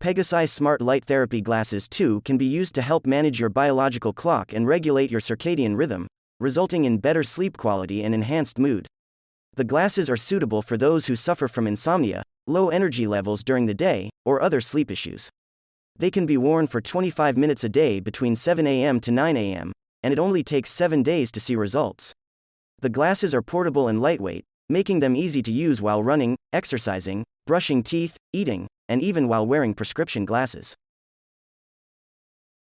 Pegasi Smart Light Therapy Glasses 2 can be used to help manage your biological clock and regulate your circadian rhythm, resulting in better sleep quality and enhanced mood. The glasses are suitable for those who suffer from insomnia, low energy levels during the day, or other sleep issues. They can be worn for 25 minutes a day between 7 a.m. to 9 a.m., and it only takes 7 days to see results. The glasses are portable and lightweight, making them easy to use while running, exercising, brushing teeth, eating, and even while wearing prescription glasses.